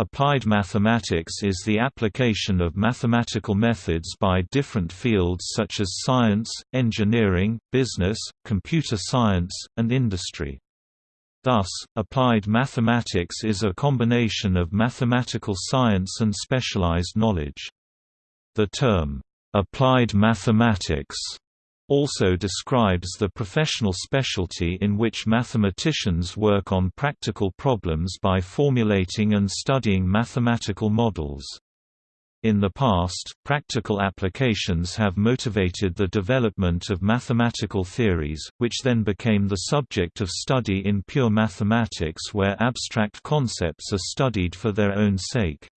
Applied mathematics is the application of mathematical methods by different fields such as science, engineering, business, computer science, and industry. Thus, applied mathematics is a combination of mathematical science and specialized knowledge. The term, "'applied mathematics' also describes the professional specialty in which mathematicians work on practical problems by formulating and studying mathematical models. In the past, practical applications have motivated the development of mathematical theories, which then became the subject of study in pure mathematics where abstract concepts are studied for their own sake.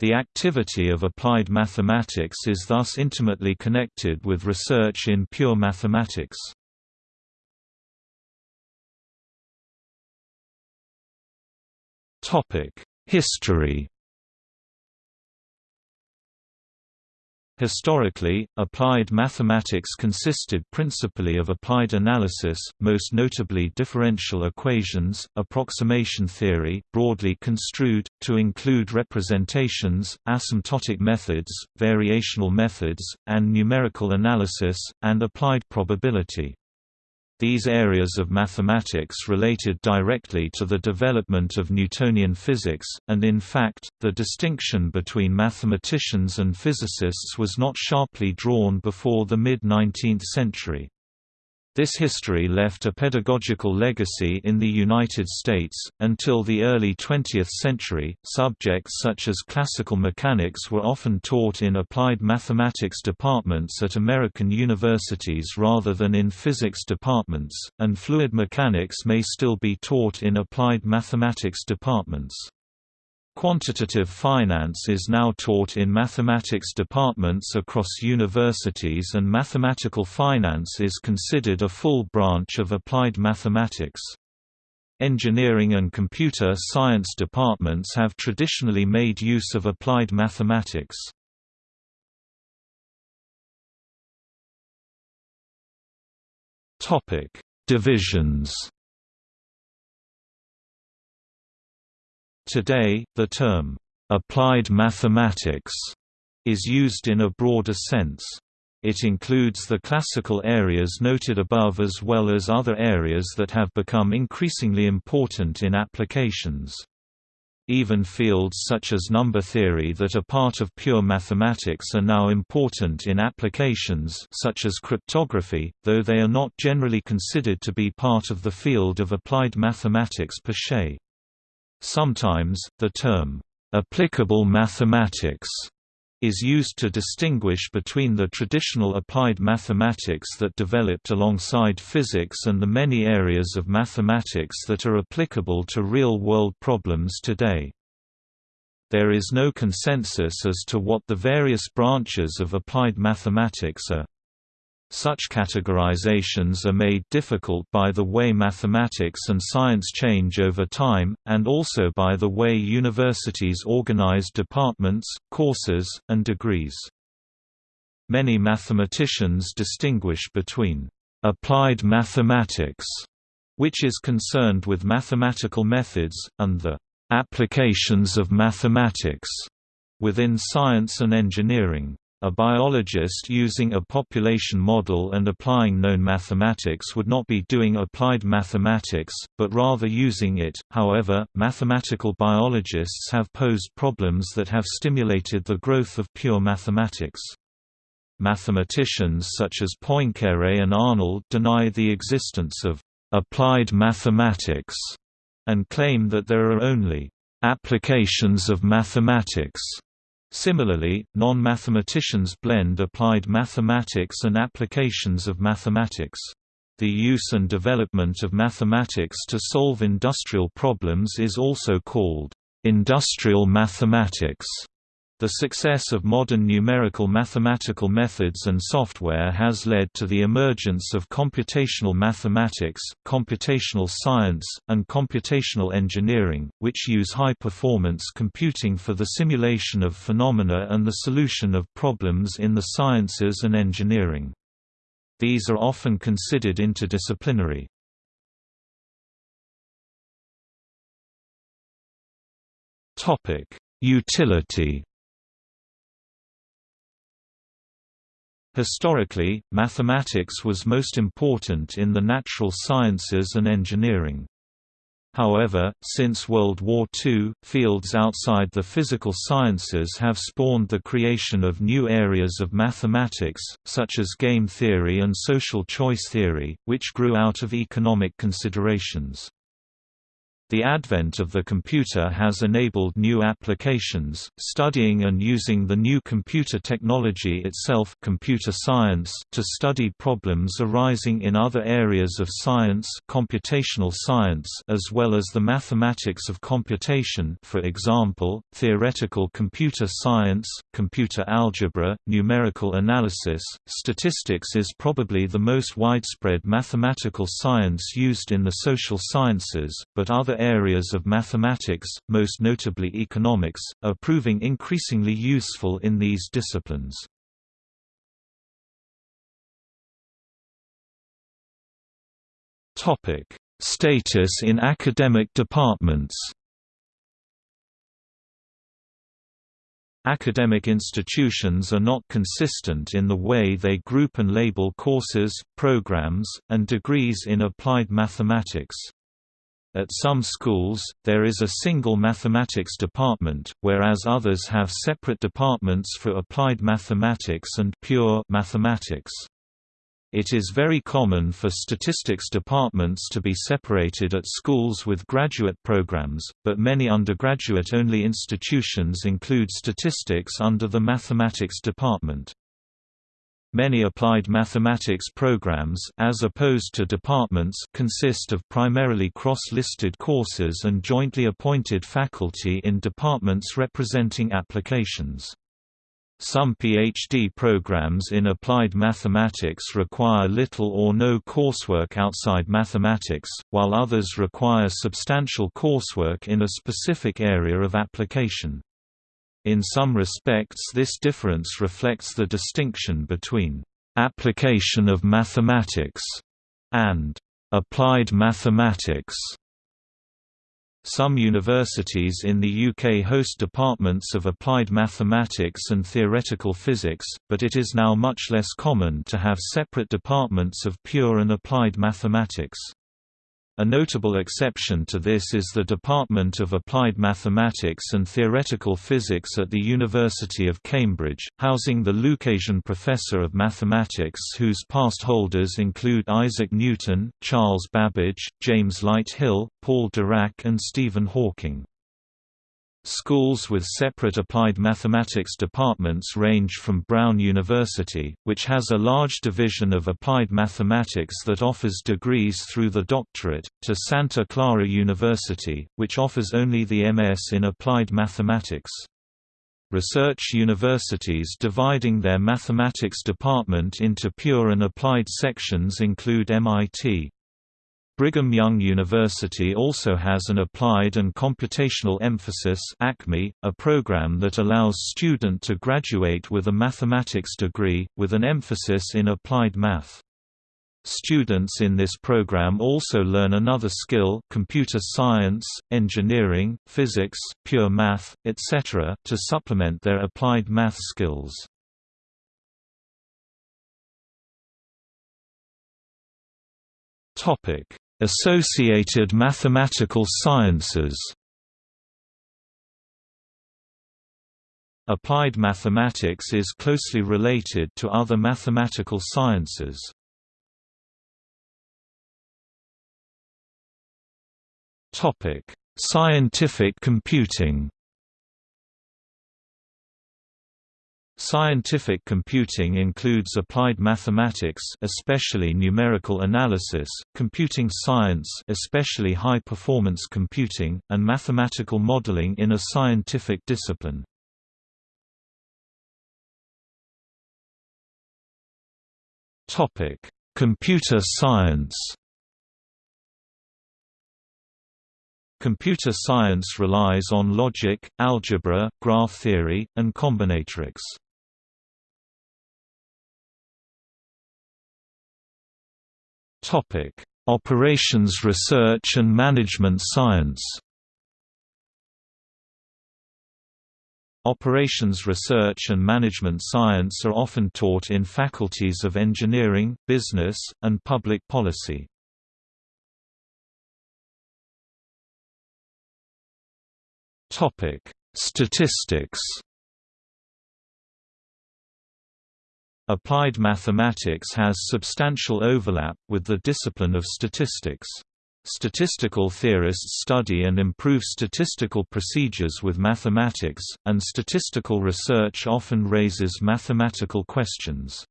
The activity of applied mathematics is thus intimately connected with research in pure mathematics. History Historically, applied mathematics consisted principally of applied analysis, most notably differential equations, approximation theory broadly construed, to include representations, asymptotic methods, variational methods, and numerical analysis, and applied probability. These areas of mathematics related directly to the development of Newtonian physics, and in fact, the distinction between mathematicians and physicists was not sharply drawn before the mid-19th century. This history left a pedagogical legacy in the United States. Until the early 20th century, subjects such as classical mechanics were often taught in applied mathematics departments at American universities rather than in physics departments, and fluid mechanics may still be taught in applied mathematics departments. Quantitative finance is now taught in mathematics departments across universities and mathematical finance is considered a full branch of applied mathematics. Engineering and computer science departments have traditionally made use of applied mathematics. Divisions Today, the term, "'applied mathematics' is used in a broader sense. It includes the classical areas noted above as well as other areas that have become increasingly important in applications. Even fields such as number theory that are part of pure mathematics are now important in applications such as cryptography, though they are not generally considered to be part of the field of applied mathematics per se. Sometimes, the term, "'applicable mathematics' is used to distinguish between the traditional applied mathematics that developed alongside physics and the many areas of mathematics that are applicable to real-world problems today. There is no consensus as to what the various branches of applied mathematics are. Such categorizations are made difficult by the way mathematics and science change over time, and also by the way universities organize departments, courses, and degrees. Many mathematicians distinguish between applied mathematics, which is concerned with mathematical methods, and the applications of mathematics within science and engineering. A biologist using a population model and applying known mathematics would not be doing applied mathematics, but rather using it. However, mathematical biologists have posed problems that have stimulated the growth of pure mathematics. Mathematicians such as Poincaré and Arnold deny the existence of applied mathematics and claim that there are only applications of mathematics Similarly, non-mathematicians blend applied mathematics and applications of mathematics. The use and development of mathematics to solve industrial problems is also called industrial mathematics. The success of modern numerical mathematical methods and software has led to the emergence of computational mathematics, computational science, and computational engineering, which use high-performance computing for the simulation of phenomena and the solution of problems in the sciences and engineering. These are often considered interdisciplinary. Utility Historically, mathematics was most important in the natural sciences and engineering. However, since World War II, fields outside the physical sciences have spawned the creation of new areas of mathematics, such as game theory and social choice theory, which grew out of economic considerations. The advent of the computer has enabled new applications, studying and using the new computer technology itself computer science to study problems arising in other areas of science computational science as well as the mathematics of computation for example, theoretical computer science, computer algebra, numerical analysis. Statistics is probably the most widespread mathematical science used in the social sciences, but other areas of mathematics, most notably economics, are proving increasingly useful in these disciplines. Topic: Status in academic departments Academic institutions are not consistent in the way they group and label courses, programs, and degrees in applied mathematics. At some schools, there is a single mathematics department, whereas others have separate departments for applied mathematics and pure mathematics. It is very common for statistics departments to be separated at schools with graduate programs, but many undergraduate-only institutions include statistics under the mathematics department. Many applied mathematics programs as opposed to departments consist of primarily cross-listed courses and jointly appointed faculty in departments representing applications. Some PhD programs in applied mathematics require little or no coursework outside mathematics, while others require substantial coursework in a specific area of application. In some respects this difference reflects the distinction between «application of mathematics» and «applied mathematics». Some universities in the UK host departments of applied mathematics and theoretical physics, but it is now much less common to have separate departments of pure and applied mathematics. A notable exception to this is the Department of Applied Mathematics and Theoretical Physics at the University of Cambridge, housing the Lucasian Professor of Mathematics whose past holders include Isaac Newton, Charles Babbage, James Lighthill, Paul Dirac and Stephen Hawking. Schools with separate applied mathematics departments range from Brown University, which has a large division of applied mathematics that offers degrees through the doctorate, to Santa Clara University, which offers only the MS in applied mathematics. Research universities dividing their mathematics department into pure and applied sections include MIT. Brigham Young University also has an Applied and Computational Emphasis ACME, a program that allows student to graduate with a mathematics degree, with an emphasis in applied math. Students in this program also learn another skill computer science, engineering, physics, pure math, etc. to supplement their applied math skills. Topic Associated mathematical sciences Applied mathematics is closely related to other mathematical sciences. Scientific computing Scientific computing includes applied mathematics especially numerical analysis, computing science especially high-performance computing, and mathematical modeling in a scientific discipline. Computer science Computer science relies on logic, algebra, graph theory, and combinatorics. Operations Research and Management Science. Operations research and management science are often taught in faculties of engineering, business, and public policy. Statistics Applied mathematics has substantial overlap with the discipline of statistics. Statistical theorists study and improve statistical procedures with mathematics, and statistical research often raises mathematical questions.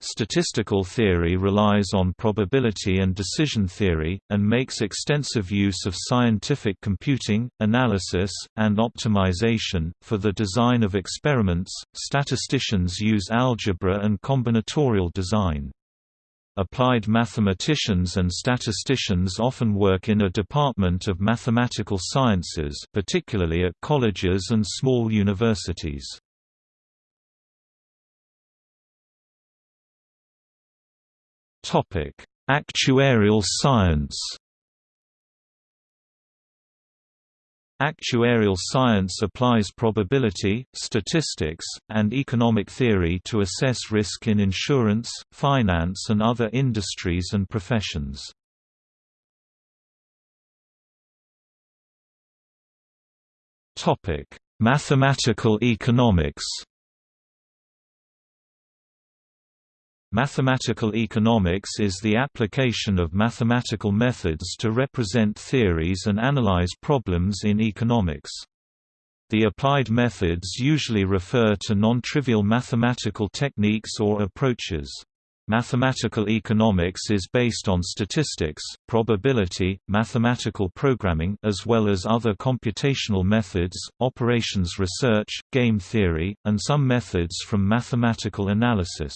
Statistical theory relies on probability and decision theory, and makes extensive use of scientific computing, analysis, and optimization. For the design of experiments, statisticians use algebra and combinatorial design. Applied mathematicians and statisticians often work in a department of mathematical sciences particularly at colleges and small universities. Actuarial science Actuarial science applies probability, statistics, and economic theory to assess risk in insurance, finance and other industries and professions. Mathematical economics Mathematical economics is the application of mathematical methods to represent theories and analyze problems in economics. The applied methods usually refer to non-trivial mathematical techniques or approaches. Mathematical economics is based on statistics, probability, mathematical programming as well as other computational methods, operations research, game theory, and some methods from mathematical analysis.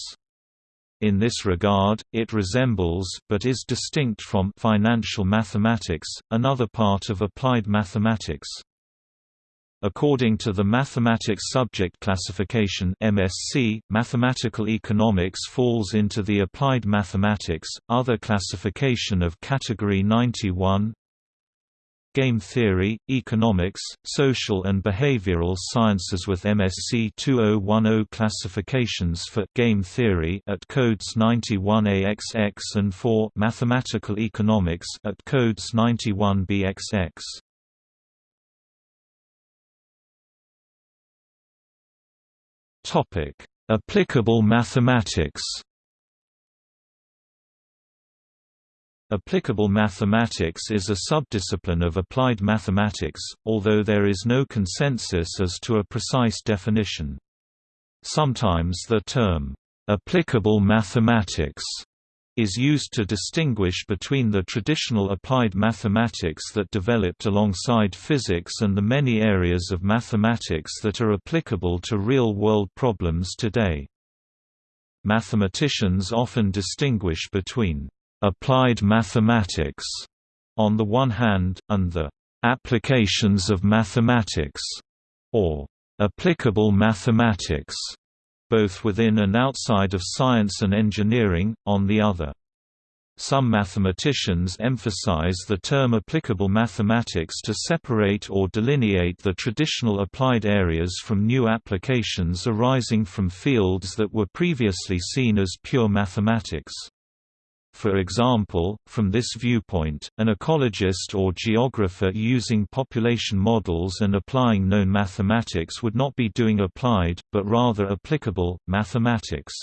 In this regard, it resembles but is distinct from financial mathematics, another part of applied mathematics. According to the Mathematics Subject Classification (MSC), mathematical economics falls into the applied mathematics. Other classification of category 91 Game theory, economics, social and behavioral sciences with MSC 2010 classifications for game theory at codes 91AXX and for mathematical economics at codes 91BXX. Topic: Applicable mathematics. Applicable mathematics is a subdiscipline of applied mathematics, although there is no consensus as to a precise definition. Sometimes the term, "'applicable mathematics' is used to distinguish between the traditional applied mathematics that developed alongside physics and the many areas of mathematics that are applicable to real-world problems today. Mathematicians often distinguish between applied mathematics on the one hand, and the applications of mathematics, or applicable mathematics, both within and outside of science and engineering, on the other. Some mathematicians emphasize the term applicable mathematics to separate or delineate the traditional applied areas from new applications arising from fields that were previously seen as pure mathematics. For example, from this viewpoint, an ecologist or geographer using population models and applying known mathematics would not be doing applied, but rather applicable, mathematics.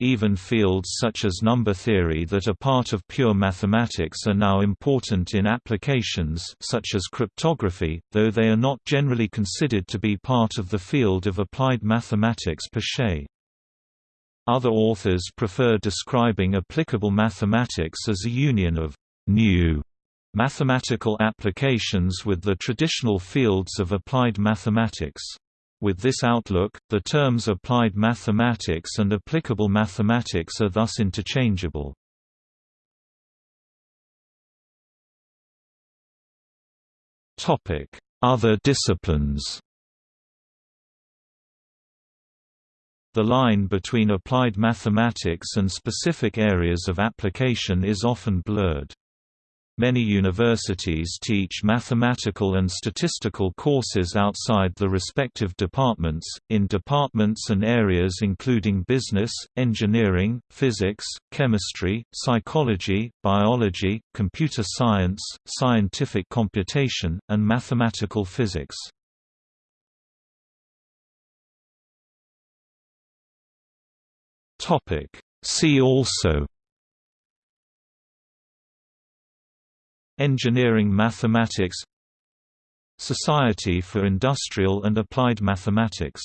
Even fields such as number theory that are part of pure mathematics are now important in applications such as cryptography, though they are not generally considered to be part of the field of applied mathematics per se. Other authors prefer describing applicable mathematics as a union of «new» mathematical applications with the traditional fields of applied mathematics. With this outlook, the terms applied mathematics and applicable mathematics are thus interchangeable. Other disciplines The line between applied mathematics and specific areas of application is often blurred. Many universities teach mathematical and statistical courses outside the respective departments, in departments and areas including business, engineering, physics, chemistry, psychology, biology, computer science, scientific computation, and mathematical physics. See also Engineering mathematics Society for Industrial and Applied Mathematics